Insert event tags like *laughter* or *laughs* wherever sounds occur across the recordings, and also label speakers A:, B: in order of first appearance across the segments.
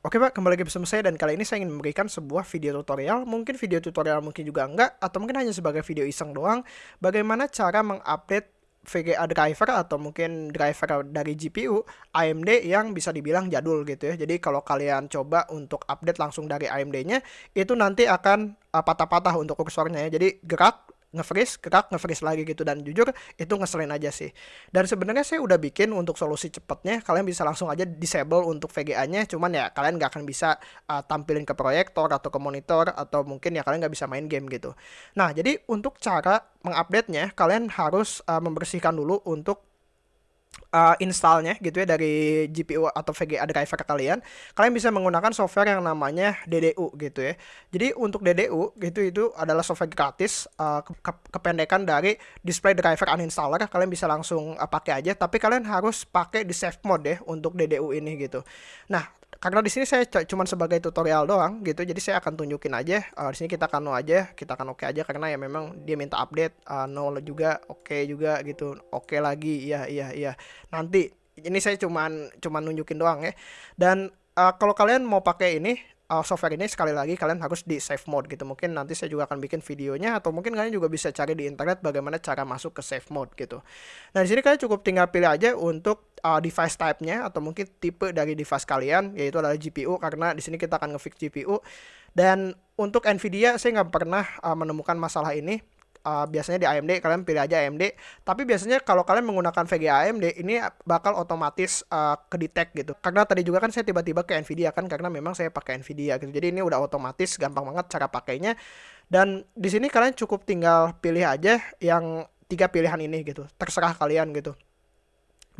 A: Oke Pak, kembali lagi bersama saya dan kali ini saya ingin memberikan sebuah video tutorial, mungkin video tutorial mungkin juga enggak, atau mungkin hanya sebagai video iseng doang, bagaimana cara mengupdate VGA driver atau mungkin driver dari GPU AMD yang bisa dibilang jadul gitu ya. Jadi kalau kalian coba untuk update langsung dari AMD-nya, itu nanti akan uh, patah-patah untuk kursornya ya. Jadi gerak nge-freeze, gerak nge-freeze lagi gitu dan jujur itu ngeselin aja sih. Dan sebenarnya saya udah bikin untuk solusi cepatnya kalian bisa langsung aja disable untuk VGA-nya, cuman ya kalian nggak akan bisa uh, tampilin ke proyektor atau ke monitor atau mungkin ya kalian nggak bisa main game gitu. Nah, jadi untuk cara mengupdate-nya kalian harus uh, membersihkan dulu untuk uh, installnya gitu ya dari GPU atau VGA driver kalian, kalian bisa menggunakan software yang namanya DDU gitu ya. Jadi untuk DDU gitu itu adalah software gratis uh, ke kependekan dari display driver uninstaller. Kalian bisa langsung uh, pakai aja, tapi kalian harus pakai di safe mode ya untuk DDU ini gitu. Nah, karena di sini saya cuma sebagai tutorial doang gitu. Jadi saya akan tunjukin aja uh, di sini kita akan aja kita akan oke okay aja karena ya memang dia minta update uh, no juga oke okay juga gitu. Oke okay lagi iya iya iya. Nanti ini saya cuman nunjukin doang ya. Dan uh, kalau kalian mau pakai ini uh, software ini sekali lagi kalian harus di save mode gitu. Mungkin nanti saya juga akan bikin videonya atau mungkin kalian juga bisa cari di internet bagaimana cara masuk ke save mode gitu. Nah, di sini kalian cukup tinggal pilih aja untuk uh, device type-nya atau mungkin tipe dari device kalian yaitu adalah GPU karena di sini kita akan ngefix GPU dan untuk Nvidia saya nggak pernah uh, menemukan masalah ini uh, biasanya di AMD kalian pilih aja AMD tapi biasanya kalau kalian menggunakan VGA AMD ini bakal otomatis uh, ke detect gitu. Karena tadi juga kan saya tiba-tiba ke Nvidia kan karena memang saya pakai Nvidia gitu. Jadi ini udah otomatis gampang banget cara pakainya. Dan di sini kalian cukup tinggal pilih aja yang tiga pilihan ini gitu. Terserah kalian gitu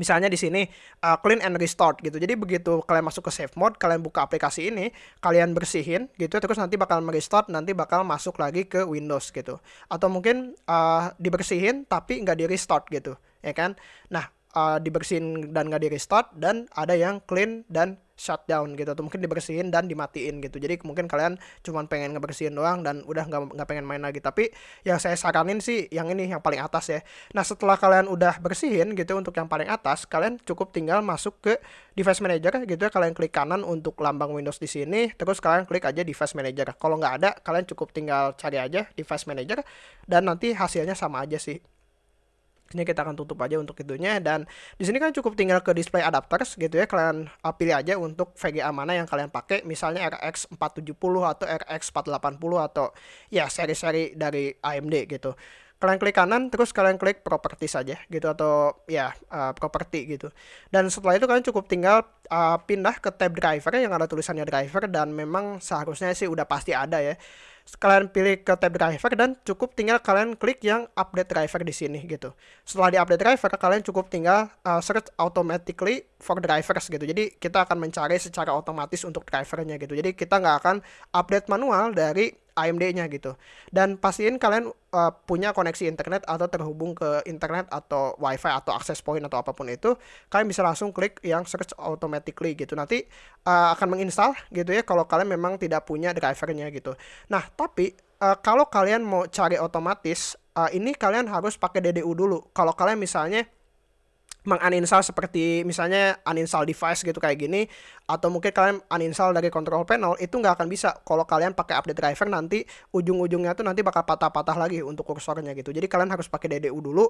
A: misalnya di sini uh, clean and restart gitu. Jadi begitu kalian masuk ke save mode, kalian buka aplikasi ini, kalian bersihin gitu, terus nanti bakal merestart, nanti bakal masuk lagi ke Windows gitu. Atau mungkin uh, dibersihin tapi nggak di restart gitu, ya kan? Nah, uh, dibersihin dan nggak di restart dan ada yang clean dan shutdown gitu atau mungkin dibersihin dan dimatiin gitu. Jadi mungkin kalian cuma pengen ngebersihin doang dan udah nggak nggak pengen main lagi. Tapi yang saya saranin sih yang ini yang paling atas ya. Nah setelah kalian udah bersihin gitu untuk yang paling atas kalian cukup tinggal masuk ke device manager gitu ya. Kalian klik kanan untuk lambang Windows di sini terus kalian klik aja device manager. Kalau nggak ada kalian cukup tinggal cari aja device manager dan nanti hasilnya sama aja sih ini kita akan tutup aja untuk itunya. Dan di sini kan cukup tinggal ke display adapters gitu ya. Kalian uh, pilih aja untuk VGA mana yang kalian pakai. Misalnya RX 470 atau RX 480 atau ya seri-seri dari AMD gitu. Kalian klik kanan terus kalian klik properti saja gitu atau ya uh, properti gitu. Dan setelah itu kalian cukup tinggal uh, pindah ke tab driver yang ada tulisannya driver dan memang seharusnya sih udah pasti ada ya kalian pilih ke tab driver dan cukup tinggal kalian klik yang update driver di sini gitu. Setelah di update driver kalian cukup tinggal uh, search automatically for drivers gitu. Jadi kita akan mencari secara otomatis untuk drivernya gitu. Jadi kita nggak akan update manual dari AMD-nya gitu. Dan pastiin kalian uh, punya koneksi internet atau terhubung ke internet atau WiFi atau access point atau apa pun itu, kalian bisa langsung klik yang search automatically gitu. Nanti uh, akan menginstal gitu ya kalau kalian memang tidak punya drivernya gitu. Nah, tapi uh, kalau kalian mau cari otomatis, uh, ini kalian harus pakai DDU dulu. Kalau kalian misalnya menguninstall seperti misalnya uninstall device gitu kayak gini atau mungkin kalian uninstall dari control panel itu nggak akan bisa. Kalau kalian pakai update driver nanti ujung-ujungnya tuh nanti bakal patah-patah lagi untuk kursornya gitu. Jadi kalian harus pakai DDU dulu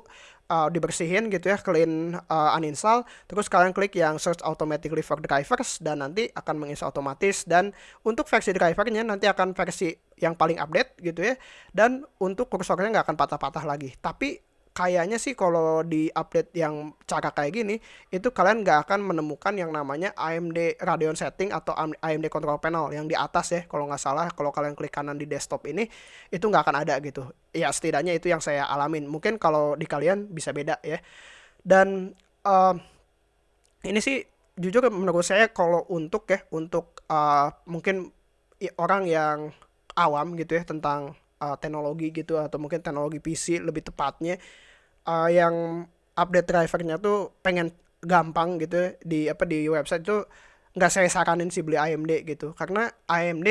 A: uh, dibersihin gitu ya clean uh, uninstall. Terus kalian klik yang search automatically for drivers dan nanti akan menginstal otomatis. Dan untuk versi drivernya nanti akan versi yang paling update gitu ya. Dan untuk kursornya nggak akan patah-patah lagi. Tapi kayaknya sih kalau di update yang cara kayak gini itu kalian nggak akan menemukan yang namanya AMD Radeon setting atau AMD control panel yang di atas ya kalau nggak salah kalau kalian klik kanan di desktop ini itu nggak akan ada gitu. Ya setidaknya itu yang saya alamin. Mungkin kalau di kalian bisa beda ya. Dan uh, ini sih jujur menurut saya kalau untuk ya untuk uh, mungkin orang yang awam gitu ya tentang uh, teknologi gitu atau mungkin teknologi PC lebih tepatnya uh, yang update drivernya tuh pengen gampang gitu ya, di apa di website tuh nggak saya saranin sih beli AMD gitu. Karena AMD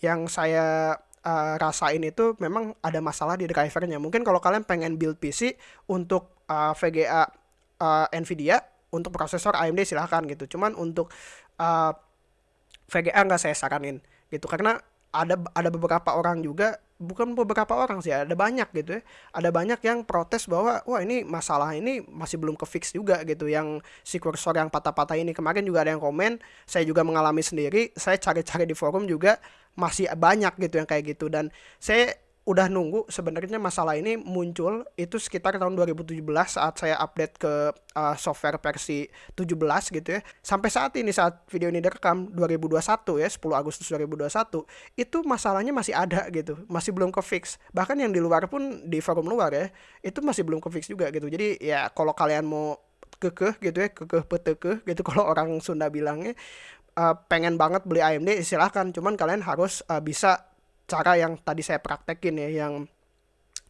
A: yang saya uh, rasain itu memang ada masalah di drivernya. Mungkin kalau kalian pengen build PC untuk uh, VGA uh, Nvidia untuk prosesor AMD silahkan gitu. Cuman untuk uh, VGA nggak saya saranin gitu. Karena ada ada beberapa orang juga bukan beberapa orang sih ada banyak gitu ya. Ada banyak yang protes bahwa wah ini masalah ini masih belum ke fix juga gitu. Yang si kursor yang patah-patah ini kemarin juga ada yang komen saya juga mengalami sendiri saya cari-cari di forum juga masih banyak gitu yang kayak gitu. Dan saya udah nunggu sebenarnya masalah ini muncul itu sekitar tahun 2017 saat saya update ke uh, software versi 17 gitu ya. Sampai saat ini saat video ini direkam 2021 ya, 10 Agustus 2021, itu masalahnya masih ada gitu, masih belum ke fix. Bahkan yang di luar pun di forum luar ya, itu masih belum ke fix juga gitu. Jadi ya kalau kalian mau kekeh gitu ya, kekeh peteke gitu *laughs* kalau orang Sunda bilangnya uh, pengen banget beli AMD silahkan cuman kalian harus uh, bisa cara yang tadi saya praktekin ya yang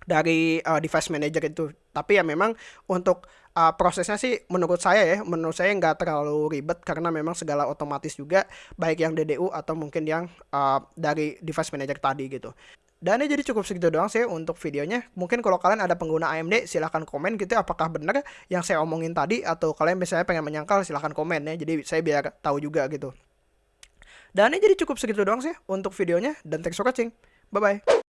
A: dari uh, device manager itu tapi ya memang untuk uh, prosesnya sih menurut saya ya menurut saya nggak terlalu ribet karena memang segala otomatis juga baik yang DDU atau mungkin yang uh, dari device manager tadi gitu dan ini jadi cukup segitu doang sih untuk videonya. Mungkin kalau kalian ada pengguna AMD silahkan komen gitu ya, apakah benar yang saya omongin tadi atau kalian misalnya pengen menyangkal silahkan komen ya. Jadi saya biar tahu juga gitu. Dan ini jadi cukup segitu doang sih untuk videonya dan thanks for watching. Bye bye.